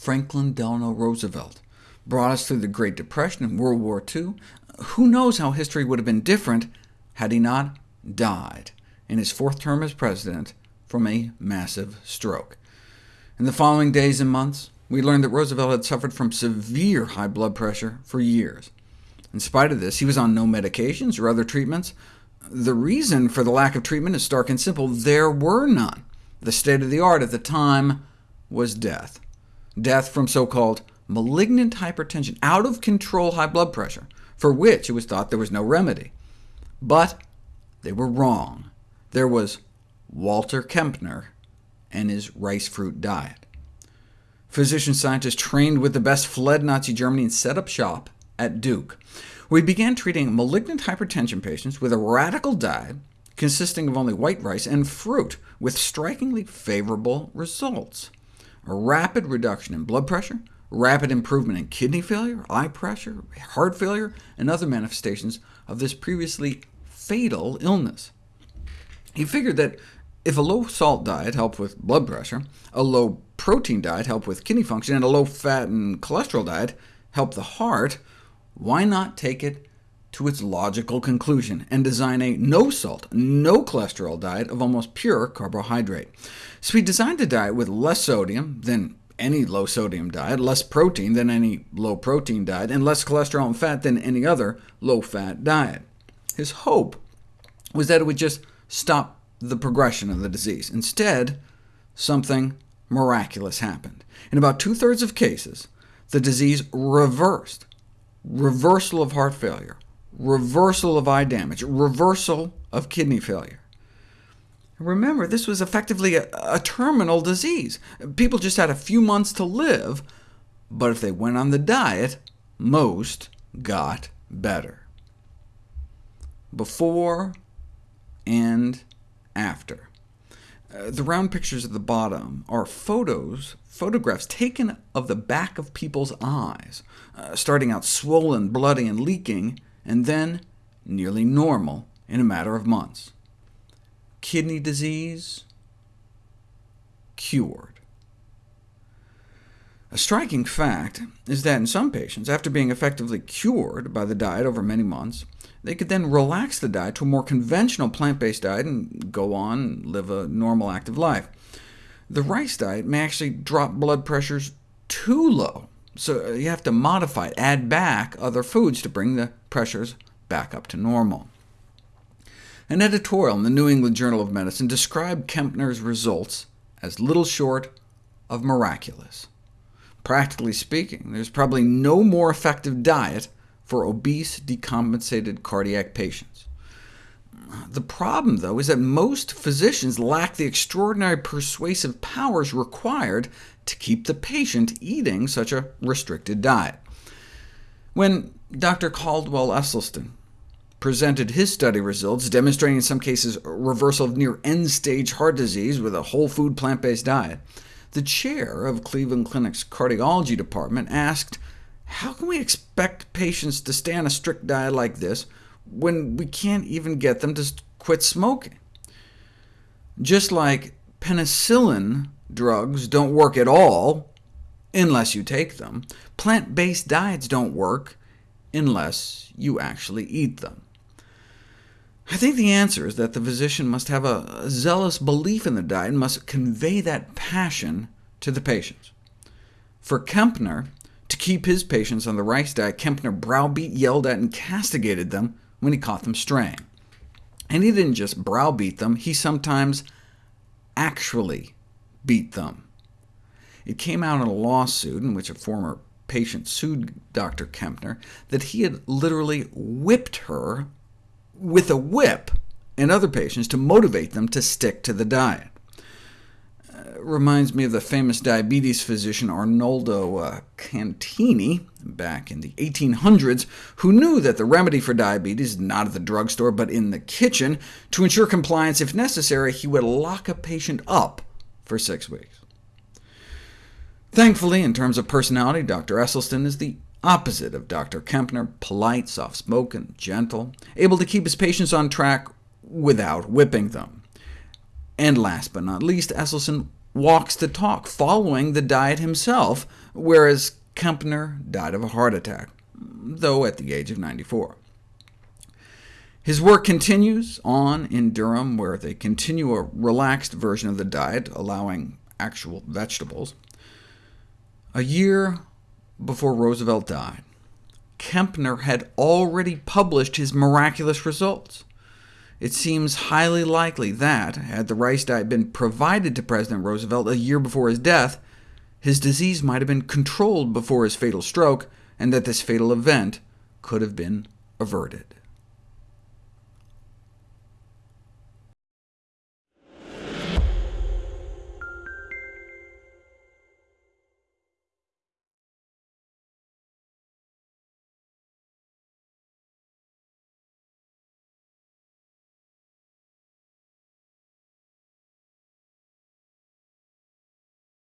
Franklin Delano Roosevelt, brought us through the Great Depression and World War II. Who knows how history would have been different had he not died in his fourth term as president from a massive stroke. In the following days and months, we learned that Roosevelt had suffered from severe high blood pressure for years. In spite of this, he was on no medications or other treatments. The reason for the lack of treatment is stark and simple. There were none. The state of the art at the time was death. Death from so-called malignant hypertension, out-of-control high blood pressure, for which it was thought there was no remedy. But they were wrong. There was Walter Kempner and his rice fruit diet. Physician scientists trained with the best fled Nazi Germany and set up shop at Duke. We began treating malignant hypertension patients with a radical diet consisting of only white rice and fruit, with strikingly favorable results. Rapid reduction in blood pressure, rapid improvement in kidney failure, eye pressure, heart failure, and other manifestations of this previously fatal illness. He figured that if a low-salt diet helped with blood pressure, a low-protein diet helped with kidney function, and a low-fat and cholesterol diet helped the heart, why not take it to its logical conclusion and design a no-salt, no-cholesterol diet of almost pure carbohydrate? So he designed a diet with less sodium than any low-sodium diet, less protein than any low-protein diet, and less cholesterol and fat than any other low-fat diet. His hope was that it would just stop the progression of the disease. Instead, something miraculous happened. In about two-thirds of cases, the disease reversed. Reversal of heart failure, reversal of eye damage, reversal of kidney failure. Remember, this was effectively a, a, terminal disease. People just had a few months to live, but if they went on the diet, most got better. Before and after. Uh, the round pictures at the bottom are photos, photographs taken of the back of people's eyes, uh, starting out swollen, bloody, and leaking, and then nearly normal in a matter of months. Kidney disease cured. A striking fact is that in some patients, after being effectively cured by the diet over many months, they could then relax the diet to a more conventional plant-based diet and go on and live a normal, active life. The rice diet may actually drop blood pressures too low, so uh, you have to modify it, add back other foods to bring the pressures back up to normal. An editorial in the New England Journal of Medicine described Kempner's results as little short of miraculous. Practically speaking, there's probably no more effective diet for obese, decompensated cardiac patients. The problem, though, is that most physicians lack the extraordinary persuasive powers required to keep the patient eating such a restricted diet. When Dr. Caldwell Esselstyn presented his study results, demonstrating in some cases reversal of near end-stage heart disease with a whole food plant-based diet, the chair of Cleveland Clinic's cardiology department asked how can we expect patients to stay on a strict diet like this when we can't even get them to quit smoking? Just like penicillin drugs don't work at all unless you take them, plant-based diets don't work unless you actually eat them. I think the answer is that the physician must have a, zealous belief in the diet and must convey that passion to the patients. For Kempner, to keep his patients on the rice diet, Kempner browbeat, yelled at, and castigated them when he caught them straying. And he didn't just browbeat them, he sometimes actually beat them. It came out in a lawsuit in which a former patient sued Dr. Kempner that he had literally whipped her with a whip and other patients to motivate them to stick to the diet reminds me of the famous diabetes physician Arnaldo uh, Cantani, back in the 1800s, who knew that the remedy for diabetes is not at the drugstore, but in the kitchen. To ensure compliance, if necessary, he would lock a patient up for six weeks. Thankfully, in terms of personality, Dr. Esselstyn is the opposite of Dr. Kempner, polite, soft-spoken, gentle, able to keep his patients on track without whipping them. And last but not least, Esselstyn walks the talk, following the diet himself, whereas Kempner died of a heart attack, though at the age of 94. His work continues on in Durham, where they continue a relaxed version of the diet, allowing actual vegetables. A year before Roosevelt died, Kempner had already published his miraculous results. It seems highly likely that, had the rice diet been provided to President Roosevelt a year before his death, his disease might have been controlled before his fatal stroke, and that this fatal event could have been averted.